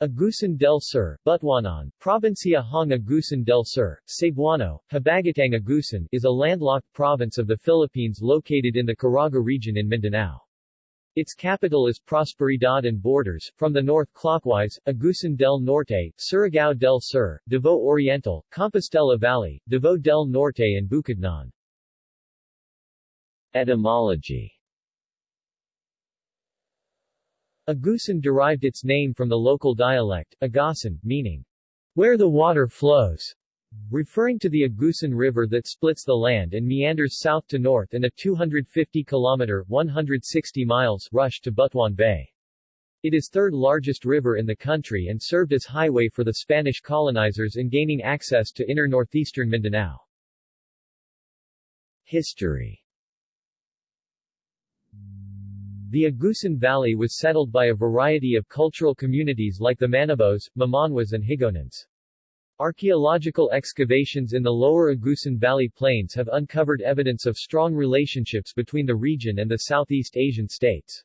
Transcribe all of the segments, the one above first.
Agusan del Sur, Butuanon, Provincia Hong Agusan del Sur, Cebuano, Habagatang Agusan is a landlocked province of the Philippines located in the Caraga region in Mindanao. Its capital is Prosperidad and borders, from the north clockwise, Agusan del Norte, Surigao del Sur, Davao Oriental, Compostela Valley, Davao del Norte and Bukidnon. Etymology Agusan derived its name from the local dialect, Agasan, meaning, where the water flows, referring to the Agusan River that splits the land and meanders south to north in a 250-kilometer 160 miles rush to Butuan Bay. It is third largest river in the country and served as highway for the Spanish colonizers in gaining access to inner northeastern Mindanao. History the Agusan Valley was settled by a variety of cultural communities like the Manobos, Mamanwas and Higaonons. Archaeological excavations in the lower Agusan Valley plains have uncovered evidence of strong relationships between the region and the Southeast Asian states.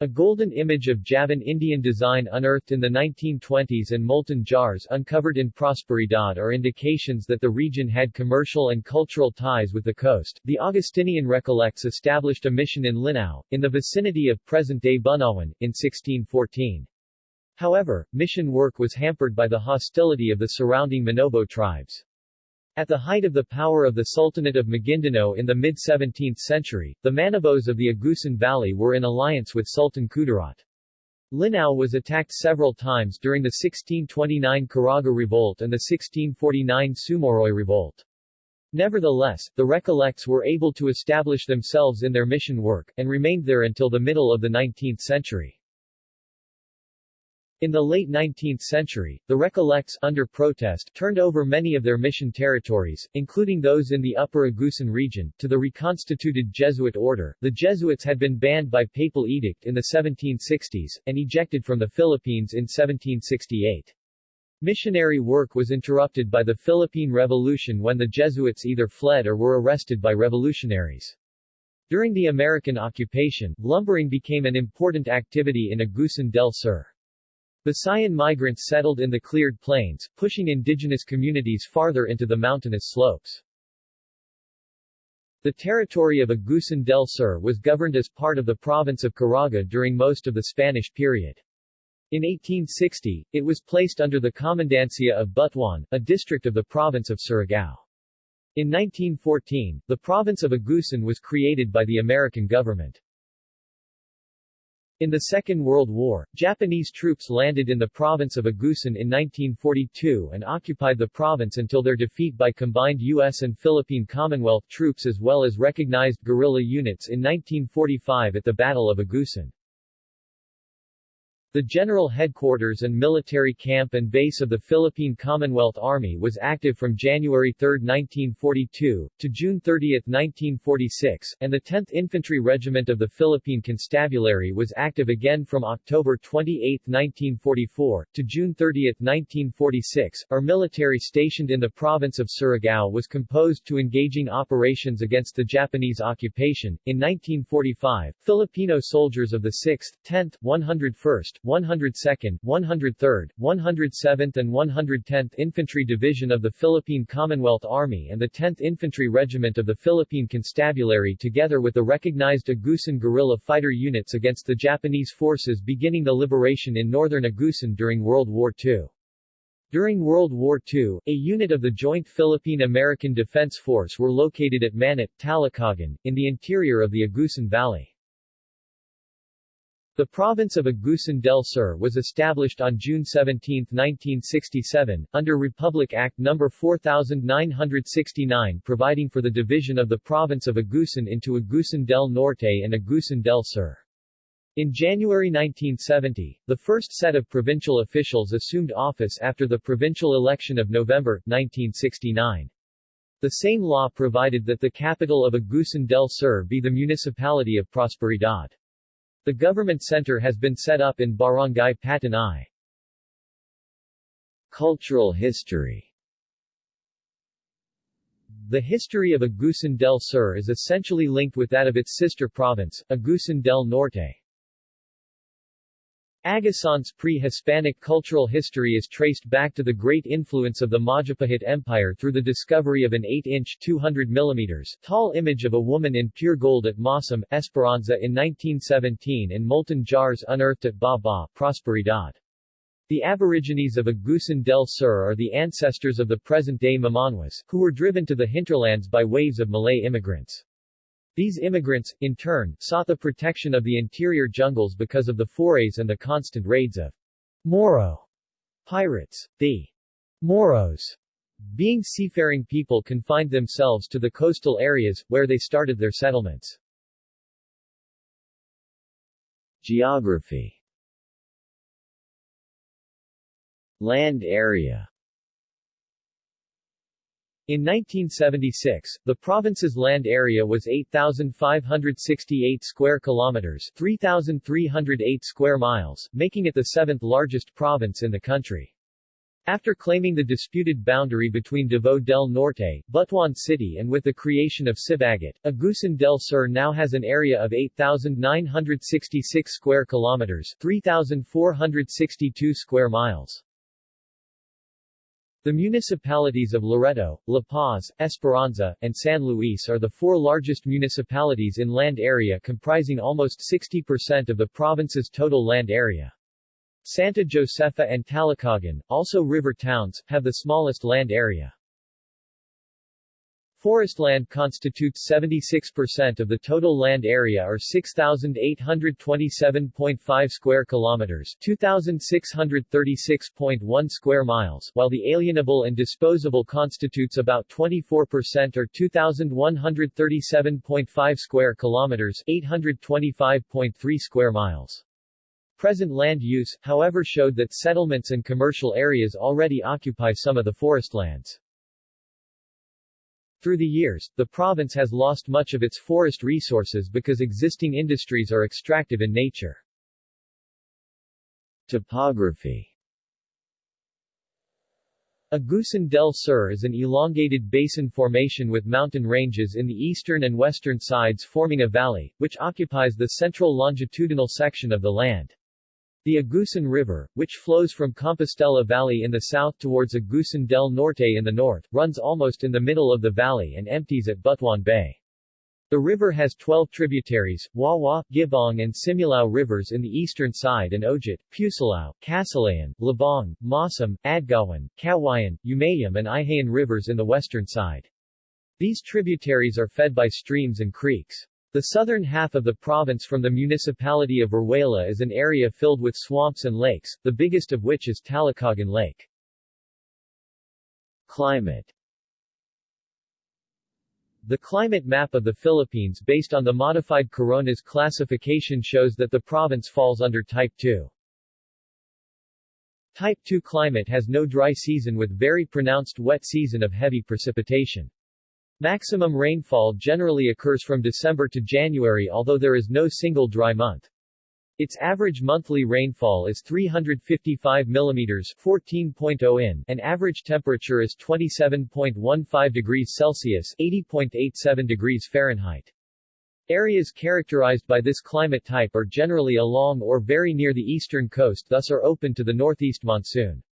A golden image of Javan Indian design unearthed in the 1920s and molten jars uncovered in Prosperidad are indications that the region had commercial and cultural ties with the coast. The Augustinian Recollects established a mission in Linao, in the vicinity of present-day Bunawan, in 1614. However, mission work was hampered by the hostility of the surrounding Manobo tribes. At the height of the power of the Sultanate of Maguindanao in the mid-17th century, the Manobos of the Agusan Valley were in alliance with Sultan Kudarat. Linao was attacked several times during the 1629 Caraga Revolt and the 1649 Sumuroy Revolt. Nevertheless, the Recollects were able to establish themselves in their mission work, and remained there until the middle of the 19th century. In the late 19th century, the Recollects, under protest, turned over many of their mission territories, including those in the Upper Agusan region, to the reconstituted Jesuit order. The Jesuits had been banned by papal edict in the 1760s, and ejected from the Philippines in 1768. Missionary work was interrupted by the Philippine Revolution when the Jesuits either fled or were arrested by revolutionaries. During the American occupation, lumbering became an important activity in Agusan del Sur. Visayan migrants settled in the cleared plains, pushing indigenous communities farther into the mountainous slopes. The territory of Agusan del Sur was governed as part of the province of Caraga during most of the Spanish period. In 1860, it was placed under the Comandancia of Butuan, a district of the province of Surigao. In 1914, the province of Agusan was created by the American government. In the Second World War, Japanese troops landed in the province of Agusan in 1942 and occupied the province until their defeat by combined U.S. and Philippine Commonwealth troops as well as recognized guerrilla units in 1945 at the Battle of Agusan. The general headquarters and military camp and base of the Philippine Commonwealth Army was active from January 3, 1942, to June 30, 1946, and the 10th Infantry Regiment of the Philippine Constabulary was active again from October 28, 1944, to June 30, 1946. Our military stationed in the province of Surigao was composed to engaging operations against the Japanese occupation. In 1945, Filipino soldiers of the 6th, 10th, 101st, 102nd, 103rd, 107th and 110th Infantry Division of the Philippine Commonwealth Army and the 10th Infantry Regiment of the Philippine Constabulary together with the recognized Agusan guerrilla fighter units against the Japanese forces beginning the liberation in northern Agusan during World War II. During World War II, a unit of the Joint Philippine-American Defense Force were located at Manat, Talacogon, in the interior of the Agusan Valley. The province of Agusan del Sur was established on June 17, 1967, under Republic Act No. 4969 providing for the division of the province of Agusan into Agusan del Norte and Agusan del Sur. In January 1970, the first set of provincial officials assumed office after the provincial election of November, 1969. The same law provided that the capital of Agusan del Sur be the municipality of Prosperidad. The government center has been set up in Barangay Patanay. Cultural history The history of Agusan del Sur is essentially linked with that of its sister province, Agusan del Norte. Agusan's pre-Hispanic cultural history is traced back to the great influence of the Majapahit Empire through the discovery of an 8-inch 200 mm tall image of a woman in pure gold at Masam, Esperanza in 1917 and molten jars unearthed at Baba, Prosperidad. The Aborigines of Agusan del Sur are the ancestors of the present-day Mamanwas, who were driven to the hinterlands by waves of Malay immigrants. These immigrants, in turn, sought the protection of the interior jungles because of the forays and the constant raids of Moro pirates. The Moros, being seafaring people confined themselves to the coastal areas, where they started their settlements. Geography Land area in 1976, the province's land area was 8,568 square kilometers 3,308 square miles, making it the seventh largest province in the country. After claiming the disputed boundary between Davao del Norte, Butuan City and with the creation of Sibagat, Agusan del Sur now has an area of 8,966 square kilometers 3,462 square miles. The municipalities of Loreto, La Paz, Esperanza, and San Luis are the four largest municipalities in land area comprising almost 60% of the province's total land area. Santa Josefa and Talacogon, also river towns, have the smallest land area. Forest land constitutes 76% of the total land area or 6,827.5 square kilometers 2,636.1 square miles, while the alienable and disposable constitutes about 24% or 2,137.5 square kilometers 825.3 square miles. Present land use, however showed that settlements and commercial areas already occupy some of the forest lands. Through the years, the province has lost much of its forest resources because existing industries are extractive in nature. Topography Agusan del Sur is an elongated basin formation with mountain ranges in the eastern and western sides forming a valley, which occupies the central longitudinal section of the land. The Agusan River, which flows from Compostela Valley in the south towards Agusan del Norte in the north, runs almost in the middle of the valley and empties at Butuan Bay. The river has 12 tributaries, Wawa, Gibong and Simulao rivers in the eastern side and Ojat, Pusilao, Casilayan, Labong, Masam, Adgawan, Kawayan, Umayam and Ihayan rivers in the western side. These tributaries are fed by streams and creeks. The southern half of the province from the municipality of Veruela is an area filled with swamps and lakes, the biggest of which is Talacogon Lake. Climate The climate map of the Philippines based on the modified Coronas classification shows that the province falls under Type 2. Type 2 climate has no dry season with very pronounced wet season of heavy precipitation. Maximum rainfall generally occurs from December to January although there is no single dry month. Its average monthly rainfall is 355 mm 14.0 in and average temperature is 27.15 degrees Celsius 80.87 degrees Fahrenheit. Areas characterized by this climate type are generally along or very near the eastern coast thus are open to the northeast monsoon.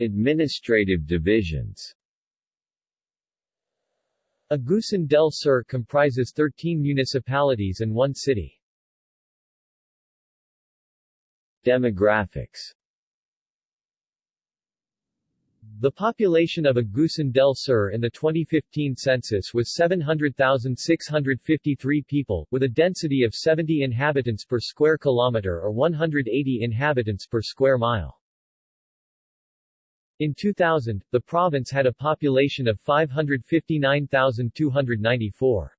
Administrative divisions Agusan del Sur comprises 13 municipalities and one city. Demographics The population of Agusan del Sur in the 2015 census was 700,653 people, with a density of 70 inhabitants per square kilometer or 180 inhabitants per square mile. In 2000, the province had a population of 559,294.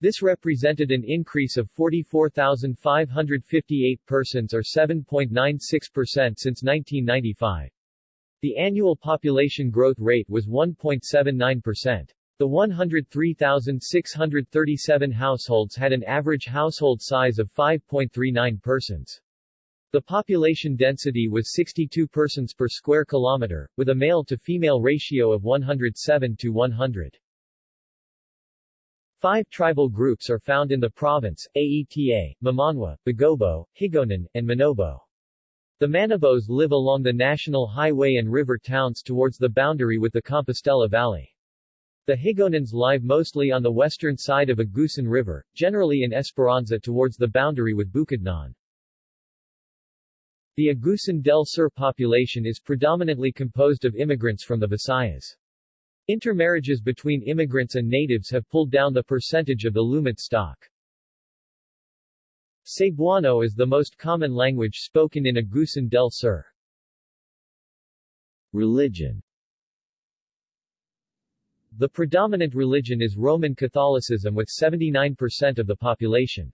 This represented an increase of 44,558 persons or 7.96% since 1995. The annual population growth rate was 1.79%. The 103,637 households had an average household size of 5.39 persons. The population density was 62 persons per square kilometer, with a male-to-female ratio of 107 to 100. Five tribal groups are found in the province, Aeta, Mamanwa, Bagobo, Higaonon, and Manobo. The Manobos live along the national highway and river towns towards the boundary with the Compostela Valley. The Higaonons live mostly on the western side of Agusan River, generally in Esperanza towards the boundary with Bukidnon. The Agusan del Sur population is predominantly composed of immigrants from the Visayas. Intermarriages between immigrants and natives have pulled down the percentage of the Lumad stock. Cebuano is the most common language spoken in Agusan del Sur. Religion The predominant religion is Roman Catholicism with 79% of the population.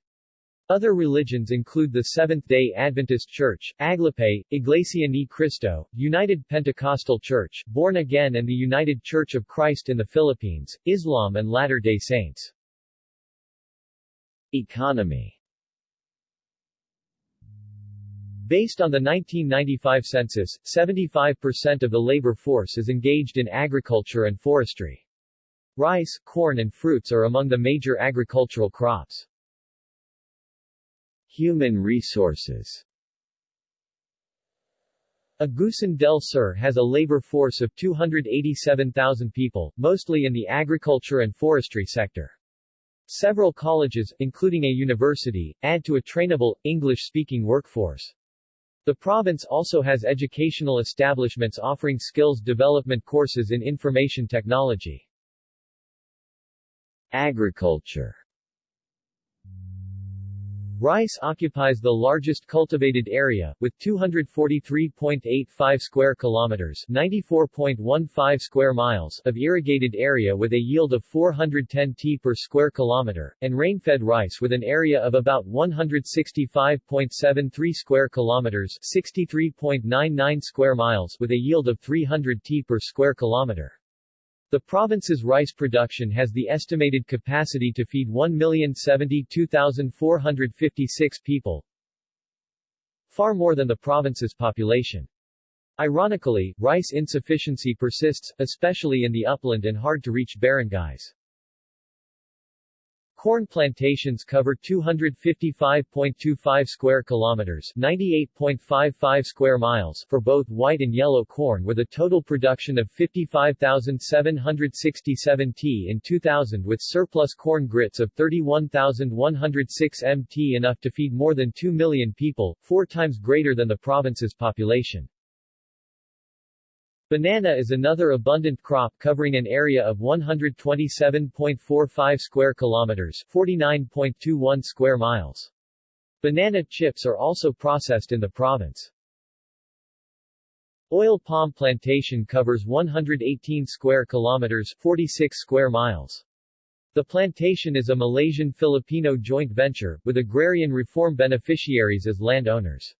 Other religions include the Seventh-day Adventist Church, Aglipay, Iglesia Ni Cristo, United Pentecostal Church, Born Again and the United Church of Christ in the Philippines, Islam and Latter-day Saints. Economy Based on the 1995 census, 75% of the labor force is engaged in agriculture and forestry. Rice, corn and fruits are among the major agricultural crops. Human resources Agusan del Sur has a labor force of 287,000 people, mostly in the agriculture and forestry sector. Several colleges, including a university, add to a trainable, English-speaking workforce. The province also has educational establishments offering skills development courses in information technology. Agriculture Rice occupies the largest cultivated area, with 243.85 square kilometers 94.15 square miles of irrigated area with a yield of 410 t per square kilometer, and rain-fed rice with an area of about 165.73 square kilometers 63.99 square miles with a yield of 300 t per square kilometer. The province's rice production has the estimated capacity to feed 1,072,456 people, far more than the province's population. Ironically, rice insufficiency persists, especially in the upland and hard-to-reach barangays. Corn plantations cover 255.25 square kilometers, 98.55 square miles for both white and yellow corn with a total production of 55,767 t in 2000 with surplus corn grits of 31,106 mt enough to feed more than 2 million people, four times greater than the province's population. Banana is another abundant crop covering an area of 127.45 square kilometers, 49.21 square miles. Banana chips are also processed in the province. Oil palm plantation covers 118 square kilometers, 46 square miles. The plantation is a Malaysian-Filipino joint venture, with agrarian reform beneficiaries as landowners.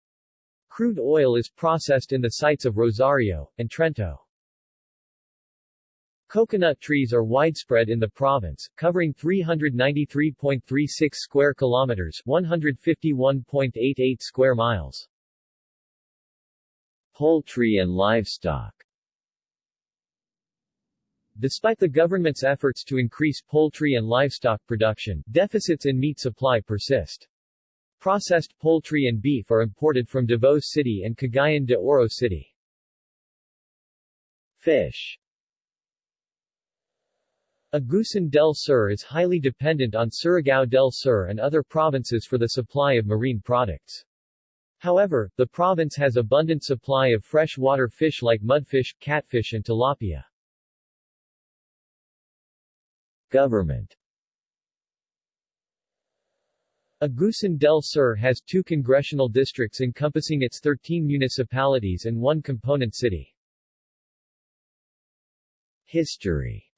Crude oil is processed in the sites of Rosario, and Trento. Coconut trees are widespread in the province, covering 393.36 square kilometers 151.88 square miles. Poultry and livestock Despite the government's efforts to increase poultry and livestock production, deficits in meat supply persist. Processed poultry and beef are imported from Davao City and Cagayan de Oro City. Fish Agusan del Sur is highly dependent on Surigao del Sur and other provinces for the supply of marine products. However, the province has abundant supply of freshwater fish like mudfish, catfish and tilapia. Government Agusan del Sur has two congressional districts encompassing its 13 municipalities and one component city. History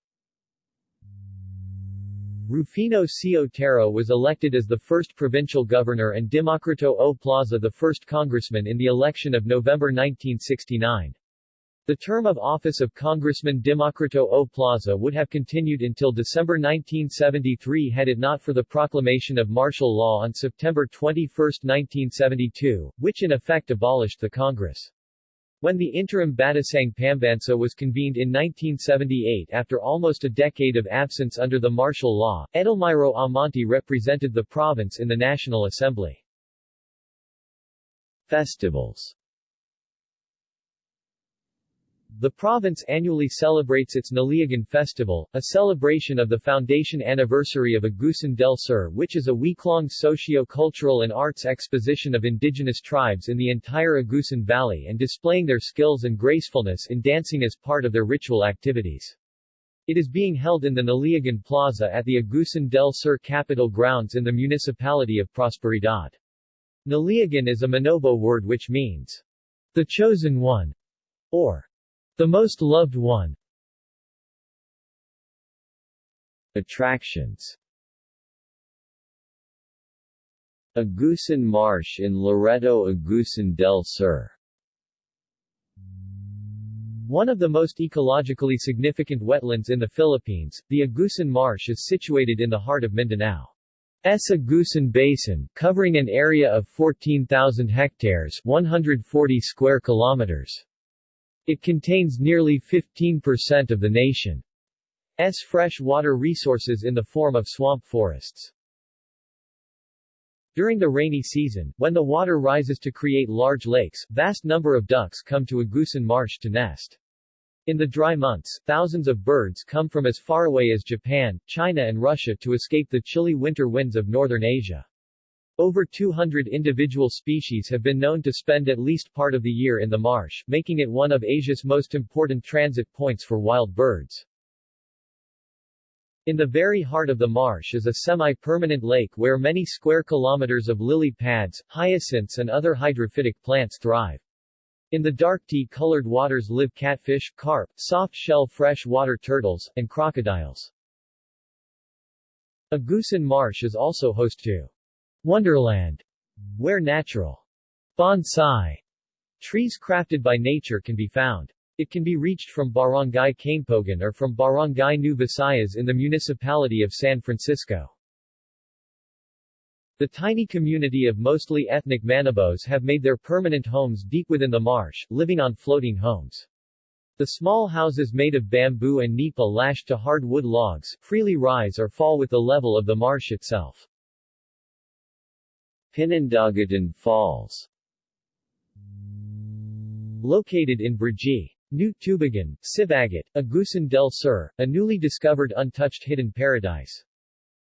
Rufino C. Otero was elected as the first provincial governor and Democrito O. Plaza the first congressman in the election of November 1969. The term of office of Congressman Democrito O. Plaza would have continued until December 1973 had it not for the proclamation of martial law on September 21, 1972, which in effect abolished the Congress. When the interim Batasang Pambansa was convened in 1978 after almost a decade of absence under the martial law, Edelmiro Amante represented the province in the National Assembly. Festivals the province annually celebrates its Naliagan Festival, a celebration of the foundation anniversary of Agusan del Sur which is a week-long socio-cultural and arts exposition of indigenous tribes in the entire Agusan Valley and displaying their skills and gracefulness in dancing as part of their ritual activities. It is being held in the Naliagan Plaza at the Agusan del Sur Capital grounds in the municipality of Prosperidad. Naliagan is a Manobo word which means the chosen one, or the most loved one Attractions Agusan Marsh in Loreto Agusan del Sur one of the most ecologically significant wetlands in the Philippines, the Agusan Marsh is situated in the heart of Mindanao. S. Agusan Basin, covering an area of 14,000 hectares 140 square kilometers. It contains nearly 15% of the nation's fresh water resources in the form of swamp forests. During the rainy season, when the water rises to create large lakes, vast number of ducks come to Agusan Marsh to nest. In the dry months, thousands of birds come from as far away as Japan, China and Russia to escape the chilly winter winds of northern Asia. Over 200 individual species have been known to spend at least part of the year in the marsh, making it one of Asia's most important transit points for wild birds. In the very heart of the marsh is a semi-permanent lake where many square kilometers of lily pads, hyacinths and other hydrophytic plants thrive. In the dark tea-colored waters live catfish, carp, soft-shell freshwater turtles, and crocodiles. Agusan Marsh is also host to Wonderland, where natural bonsai trees crafted by nature can be found. It can be reached from Barangay Cainpogan or from Barangay New Visayas in the municipality of San Francisco. The tiny community of mostly ethnic Manobos have made their permanent homes deep within the marsh, living on floating homes. The small houses made of bamboo and nipa lashed to hardwood logs, freely rise or fall with the level of the marsh itself. Pinandagadan Falls Located in Brgy. New Tubigan, Sibagat, Agusan del Sur, a newly discovered untouched hidden paradise.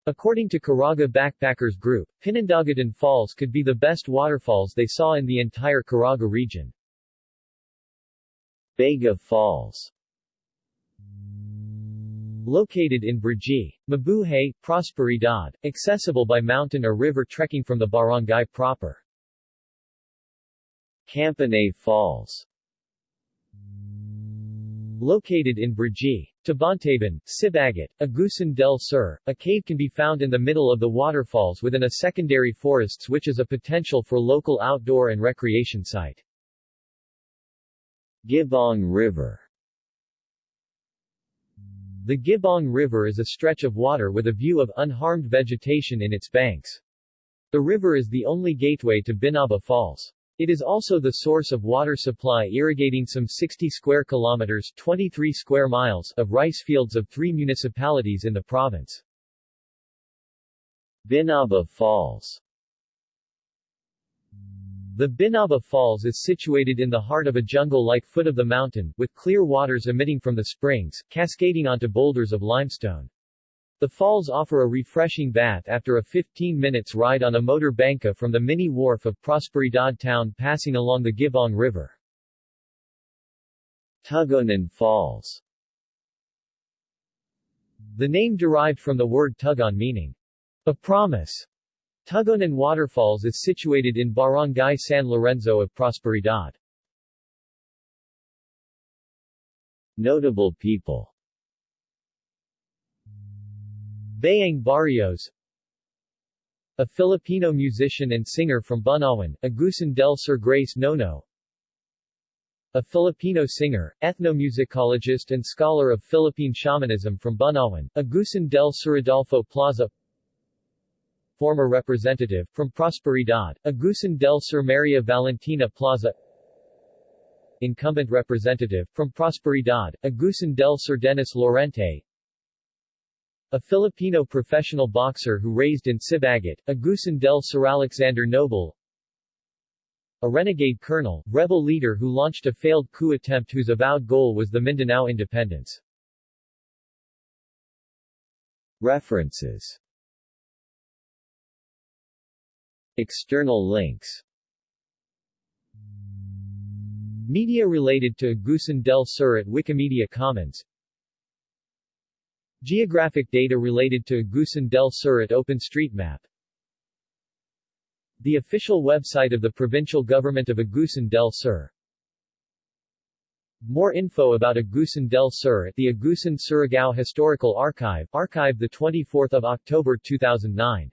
According to Caraga Backpackers Group, Pinandagadan Falls could be the best waterfalls they saw in the entire Caraga region. Bega Falls Located in Brgy, Mabuhay, Prosperidad, accessible by mountain or river trekking from the barangay proper. Campanay Falls Located in Brgy, Tabantaban, Sibagat, Agusan del Sur, a cave can be found in the middle of the waterfalls within a secondary forests which is a potential for local outdoor and recreation site. Gibong River the Gibong River is a stretch of water with a view of unharmed vegetation in its banks. The river is the only gateway to Binaba Falls. It is also the source of water supply irrigating some 60 square kilometers 23 square miles of rice fields of three municipalities in the province. Binaba Falls the Binaba Falls is situated in the heart of a jungle-like foot of the mountain, with clear waters emitting from the springs, cascading onto boulders of limestone. The falls offer a refreshing bath after a 15 minutes ride on a motor banca from the mini wharf of Prosperidad town passing along the Gibong River. Tugunan Falls The name derived from the word tugon meaning a promise. Tugunan Waterfalls is situated in Barangay San Lorenzo of Prosperidad. Notable people. Bayang Barrios. A Filipino musician and singer from Bunawan, Agusan del Sur Grace Nono. A Filipino singer, ethnomusicologist and scholar of Philippine shamanism from Bunawan, Agusan del Sur Adolfo Plaza former representative, from Prosperidad, Agusan del Sur Maria Valentina Plaza. Incumbent representative, from Prosperidad, Agusan del Sur Dennis Laurente. A Filipino professional boxer who raised in Sibagat, Agusan del Sur Alexander Noble. A renegade colonel, rebel leader who launched a failed coup attempt whose avowed goal was the Mindanao independence. References External links. Media related to Agusan del Sur at Wikimedia Commons. Geographic data related to Agusan del Sur at OpenStreetMap. The official website of the provincial government of Agusan del Sur. More info about Agusan del Sur at the Agusan Surigao Historical Archive, archived 24 October 2009